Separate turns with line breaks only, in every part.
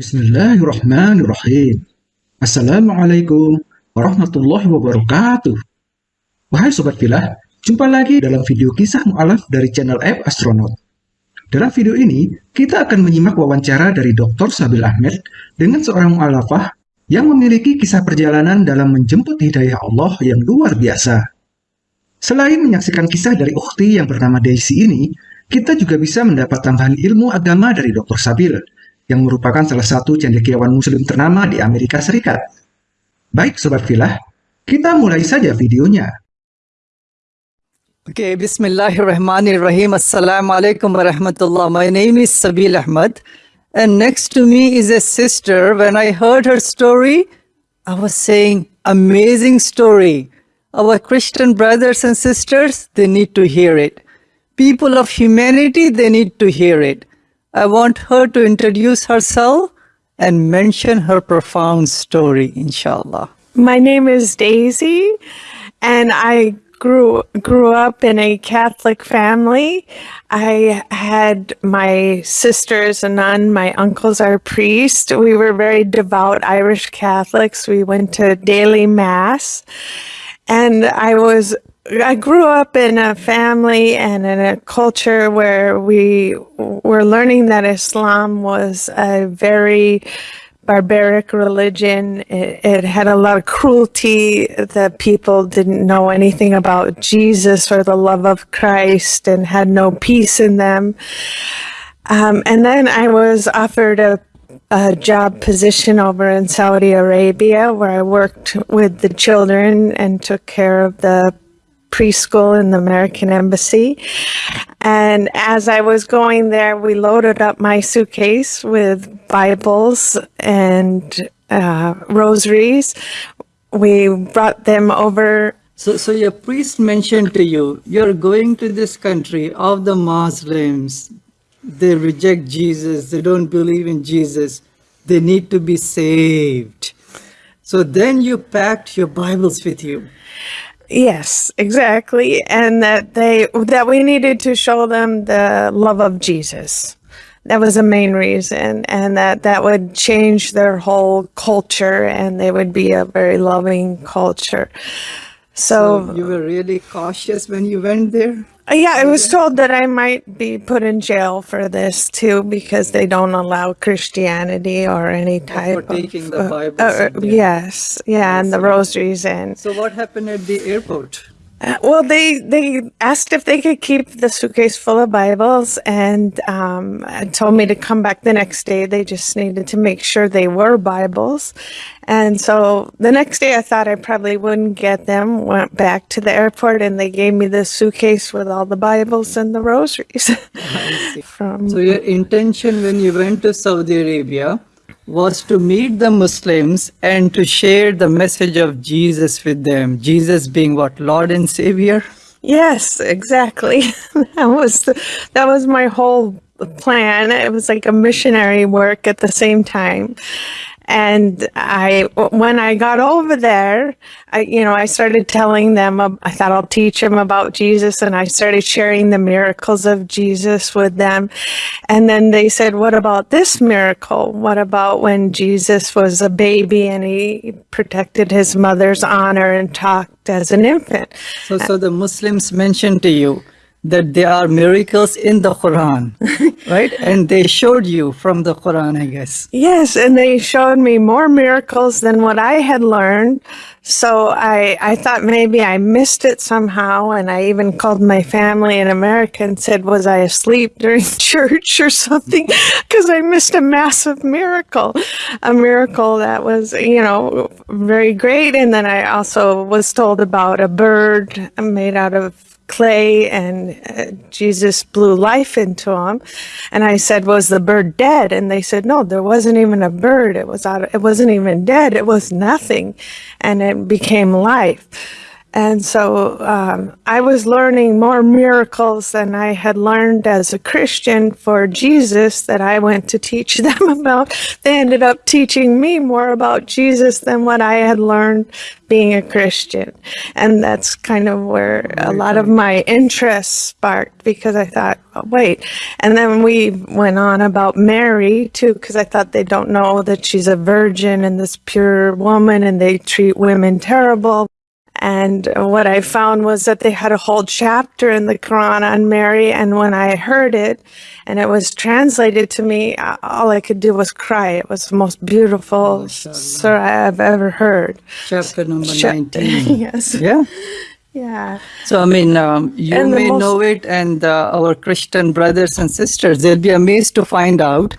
Bismillahirrahmanirrahim. Assalamualaikum warahmatullahi wabarakatuh. Wahai Sobat Filah, jumpa lagi dalam video kisah mu'alaf dari channel App Astronaut. Dalam video ini, kita akan menyimak wawancara dari Dr. Sabil Ahmed dengan seorang mu'alafah yang memiliki kisah perjalanan dalam menjemput hidayah Allah yang luar biasa. Selain menyaksikan kisah dari ukhti yang bernama Daisy ini, kita juga bisa mendapat tambahan ilmu agama dari Dr. Sabil, yang merupakan salah satu cendekiawan muslim ternama di Amerika Serikat. Baik Sobat Filah, kita mulai saja videonya.
Okay, Bismillahirrahmanirrahim. Assalamu alaikum warahmatullah. My name is Sabil Ahmad, and next to me is a sister. When I heard her story, I was saying, amazing story. Our Christian brothers and sisters, they need to hear it. People of humanity, they need to hear it. I want her to introduce herself and mention her profound story, inshallah.
My name is Daisy, and I grew grew up in a Catholic family. I had my sisters a nun, my uncles are priests. We were very devout Irish Catholics. We went to daily mass, and I was I grew up in a family and in a culture where we were learning that Islam was a very barbaric religion. It, it, had a lot of cruelty. The people didn't know anything about Jesus or the love of Christ and had no peace in them. Um, and then I was offered a a job position over in Saudi Arabia where I worked with the children and took care of the preschool in the American Embassy. And as I was going there, we loaded up my suitcase with Bibles and uh, rosaries. We brought them over.
So, so your priest mentioned to you, you're going to this country of the Muslims. They reject Jesus. They don't believe in Jesus. They need to be saved. So then you packed your Bibles with you.
Yes, exactly. And that they that we needed to show them the love of Jesus. That was the main reason and that that would change their whole culture and they would be a very loving culture. So,
so you were really cautious when you went there?
Uh, yeah, I was told that I might be put in jail for this too because they don't allow Christianity or any type
for taking
of,
the Bible.
Uh, uh, yes, yeah, and the rosaries and.
So what happened at the airport?
Well, they they asked if they could keep the suitcase full of Bibles and um, told me to come back the next day. They just needed to make sure they were Bibles. And so the next day I thought I probably wouldn't get them, went back to the airport and they gave me the suitcase with all the Bibles and the rosaries.
From, so your intention when you went to Saudi Arabia was to meet the Muslims and to share the message of Jesus with them. Jesus being what, Lord and Savior?
Yes, exactly. that was the, that was my whole plan. It was like a missionary work at the same time. And I, when I got over there, I, you know, I started telling them, I thought I'll teach them about Jesus and I started sharing the miracles of Jesus with them. And then they said, what about this miracle? What about when Jesus was a baby and he protected his mother's honor and talked as an infant?
So, so the Muslims mentioned to you, that there are miracles in the Quran, right? And they showed you from the Quran, I guess.
Yes, and they showed me more miracles than what I had learned. So I, I thought maybe I missed it somehow. And I even called my family in America and said, was I asleep during church or something? Because I missed a massive miracle, a miracle that was, you know, very great. And then I also was told about a bird made out of clay and uh, Jesus blew life into him. And I said, was the bird dead? And they said, no, there wasn't even a bird. It was out, it wasn't even dead. It was nothing. And it became life. And so um, I was learning more miracles than I had learned as a Christian for Jesus that I went to teach them about. They ended up teaching me more about Jesus than what I had learned being a Christian. And that's kind of where a lot of my interest sparked because I thought, oh, wait. And then we went on about Mary too, because I thought they don't know that she's a virgin and this pure woman and they treat women terrible. And what I found was that they had a whole chapter in the Quran on Mary. And when I heard it and it was translated to me, all I could do was cry. It was the most beautiful surah I've ever heard.
Chapter number
Cha-
19.
yes.
Yeah.
Yeah.
So, I mean, um, you
And
may know it, and uh, our Christian brothers and sisters, they'll be amazed to find out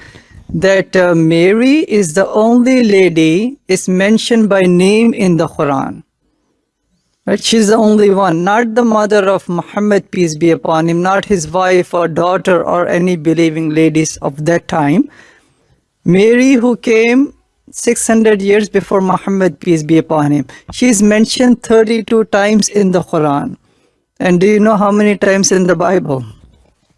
that uh, Mary is the only lady is mentioned by name in the Quran. Right? She's the only one, not the mother of Muhammad, peace be upon him, not his wife or daughter or any believing ladies of that time. Mary, who came 600 years before Muhammad, peace be upon him, she is mentioned 32 times in the Quran. And do you know how many times in the Bible?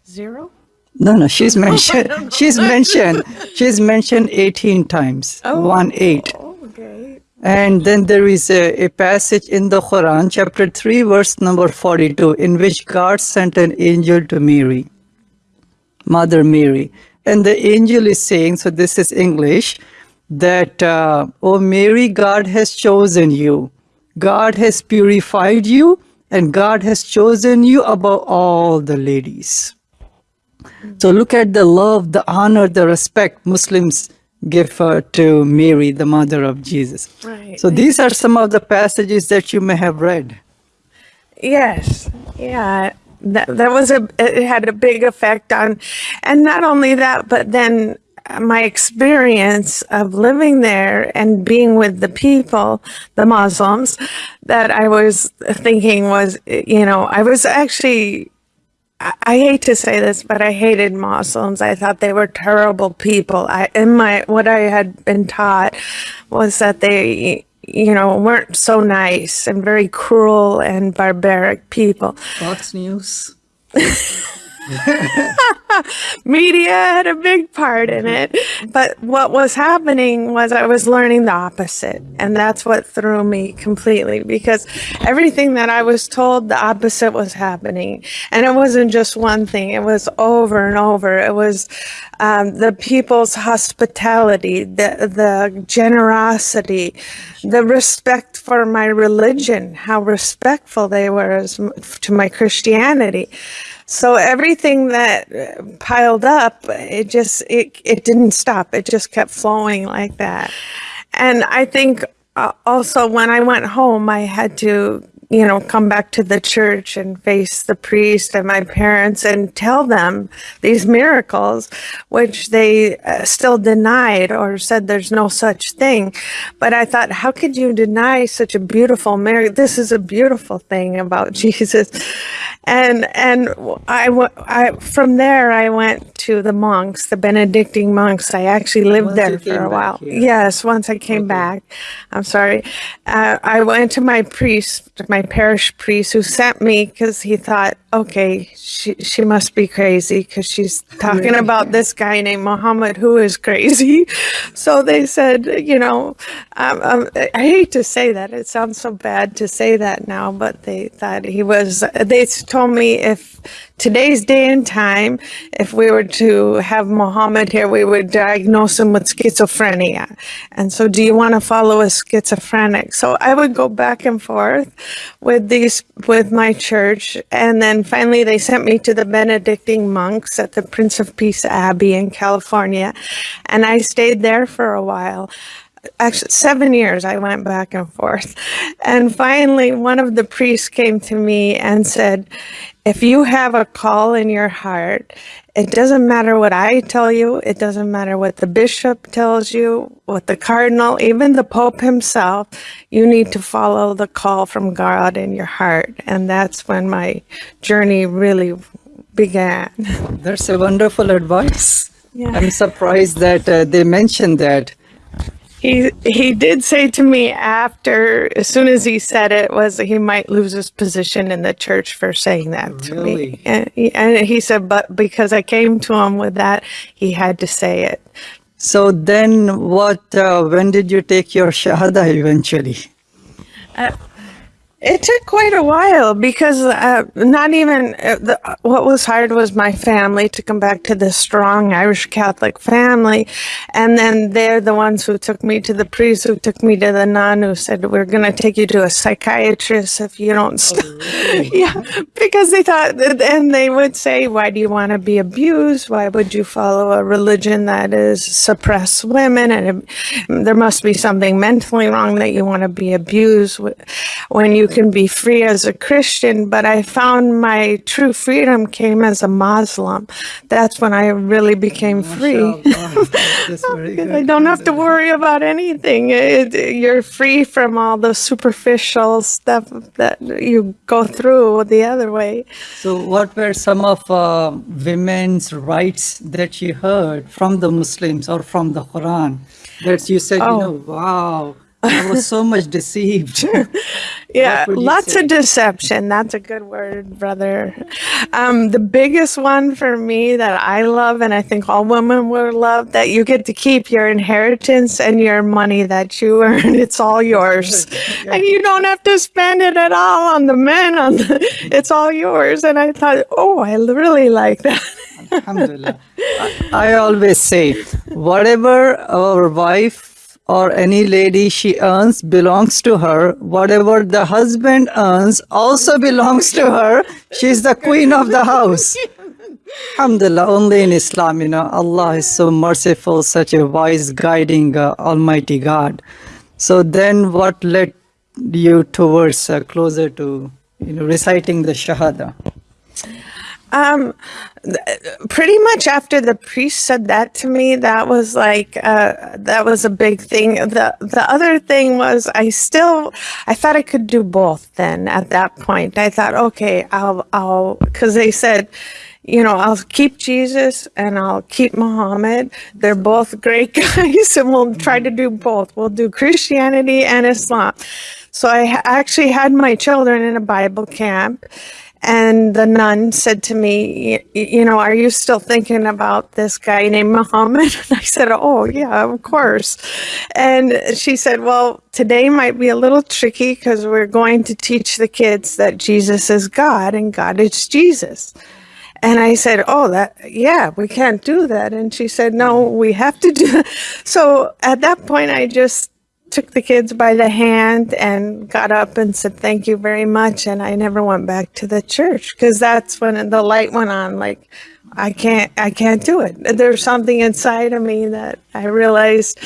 Zero?
No, no, she's mentioned. She's mentioned. She's mentioned 18 times. One eight. And then there is a, a passage in the Quran, chapter 3, verse number 42, in which God sent an angel to Mary, Mother Mary. And the angel is saying, so this is English, that, uh, oh Mary, God has chosen you. God has purified you, and God has chosen you above all the ladies. So look at the love, the honor, the respect Muslims give uh, to Mary, the mother of Jesus.
Right.
So these are some of the passages that you may have read.
Yes, yeah, that that was a it had a big effect on, and not only that, but then my experience of living there and being with the people, the Muslims, that I was thinking was, you know, I was actually. I hate to say this, but I hated Muslims. I thought they were terrible people. I, in my what I had been taught was that they, you know, weren't so nice and very cruel and barbaric people.
Fox News.
Media had a big part in it. But what was happening was I was learning the opposite. And that's what threw me completely because everything that I was told, the opposite was happening. And it wasn't just one thing, it was over and over. It was um, the people's hospitality, the, the generosity, the respect for my religion, how respectful they were as, to my Christianity. So everything that uh, piled up, it just it it didn't stop. It just kept flowing like that. And I think uh, also when I went home, I had to you know come back to the church and face the priest and my parents and tell them these miracles, which they uh, still denied or said there's no such thing. But I thought, how could you deny such a beautiful miracle? This is a beautiful thing about Jesus and and I, I from there I went to the monks, the Benedictine monks. I actually lived
Once
there for a while.
here.
Yes, once I came back. I'm sorry. Uh, I went to my priest, my parish priest, who sent me because he thought, okay, she she must be crazy because she's talking about this guy named Muhammad who is crazy. So they said, you know, um, um, I hate to say that. It sounds so bad to say that now, but they thought he was. They told me if today's day and time, if we were to have Muhammad here, we would diagnose him with schizophrenia. And so, do you want to follow a schizophrenic? So I would go back and forth with these with my church, and then finally they sent me to the Benedictine monks at the Prince of Peace Abbey in California, and I stayed there for a while. Actually seven years I went back and forth. And finally, one of the priests came to me and said, if you have a call in your heart, it doesn't matter what I tell you, it doesn't matter what the bishop tells you, what the cardinal, even the pope himself, you need to follow the call from God in your heart. And that's when my journey really began.
That's a wonderful advice.
Yeah.
I'm surprised that uh, they mentioned that.
He he did say to me after as soon as he said it was that he might lose his position in the church for saying that to
Really?
me and he, and he said but because i came to him with that he had to say it
So then what, uh, when did you take your Shahada eventually?
It took quite a while because uh, not even uh, the, what was hard was my family to come back to this strong Irish Catholic family, and then they're the ones who took me to the priest, who took me to the nun, who said we're going to take you to a psychiatrist if you don't. St-. yeah, because they thought, and they would say, "Why do you want to be abused? Why would you follow a religion that is suppress women? And it, there must be something mentally wrong that you want to be abused wh- when you can be free as a Christian." But I found my true freedom came as a Muslim. That's when I really became free.
MashaAllah. That's very
I don't have to worry about anything. It, you're free from all the superficial stuff that you go through the other way.
So what were some of uh, women's rights that you heard from the Muslims or from the Quran that you said, you
Oh.
know, wow, I was so much deceived.
Yeah, lots
say?
of deception. That's a good word, brother. Um, the biggest one for me that I love, and I think all women will love, that you get to keep your inheritance and your money that you earn. It's all yours, and you don't have to spend it at all on the men. On the, it's all yours. And I thought, oh, I really like that.
Alhamdulillah. I, I always say, whatever our wife or any lady she earns belongs to her. Whatever the husband earns also belongs to her. She's the queen of the house. Alhamdulillah, only in Islam, you know, Allah is so merciful, such a wise, guiding, uh, Almighty God. So then, what led you towards uh, closer to, you know, reciting the Shahada?
Um, pretty much after the priest said that to me, that was like uh, that was a big thing. the The other thing was I still I thought I could do both. Then at that point, I thought, okay, I'll I'll because they said. You know, I'll keep Jesus and I'll keep Muhammad. They're both great guys, and we'll try to do both. We'll do Christianity and Islam. So I actually had my children in a Bible camp, and the nun said to me, You know, are you still thinking about this guy named Muhammad? And I said, Oh, yeah, of course. And she said, Well, today might be a little tricky because we're going to teach the kids that Jesus is God and God is Jesus. And I said, Oh, that, yeah, we can't do that. And she said, No, we have to do So at that point, I just took the kids by the hand and got up and said thank you very much and i never went back to the church because that's when the light went on like i can't i can't do it. There's something inside of me that i realized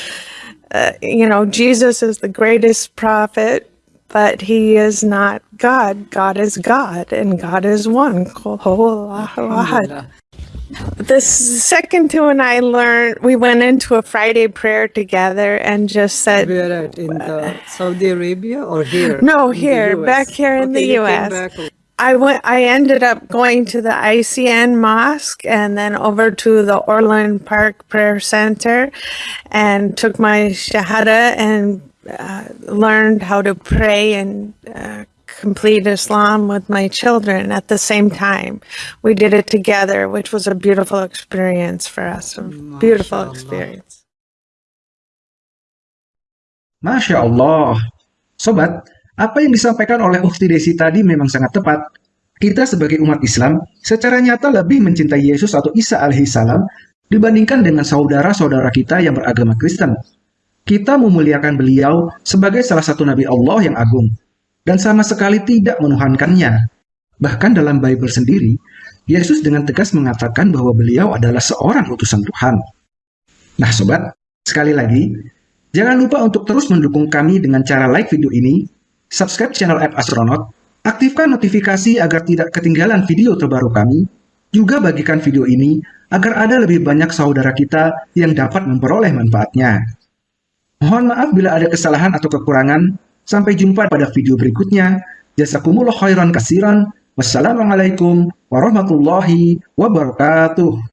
uh, you know jesus is the greatest prophet but he is not god. God is god and god is one Qul huwallahu ahad.
Alhamdulillah.
The second two and I learned, we went into a Friday prayer together and just said,
Where at? In the Saudi Arabia or here?
No, here, back here in the
Okay, came
US. I went. I ended up going to the ICN Mosque and then over to the Orland Park Prayer Center, and took my shahada and uh, learned how to pray and uh, complete Islam with my children at the same time. We did it together, which was a beautiful experience for us. A beautiful
Mashallah.
experience.
Masya Allah. Sobat, apa yang disampaikan oleh Ukti Desi tadi memang sangat tepat. Kita sebagai umat Islam secara nyata lebih mencintai Yesus atau Isa alaihissalam dibandingkan dengan saudara-saudara kita yang beragama Kristen. Kita memuliakan beliau sebagai salah satu nabi Allah yang agung dan sama sekali tidak menuhankannya. Bahkan dalam Bible sendiri, Yesus dengan tegas mengatakan bahwa beliau adalah seorang utusan Tuhan. Nah sobat, sekali lagi, Jangan lupa untuk terus mendukung kami dengan cara like video ini, subscribe channel App Astronaut, aktifkan notifikasi agar tidak ketinggalan video terbaru kami, juga bagikan video ini agar ada lebih banyak saudara kita yang dapat memperoleh manfaatnya. Mohon maaf bila ada kesalahan atau kekurangan. Sampai jumpa pada video berikutnya. Jazakumullah khairan kasiran. Wassalamualaikum warahmatullahi wabarakatuh.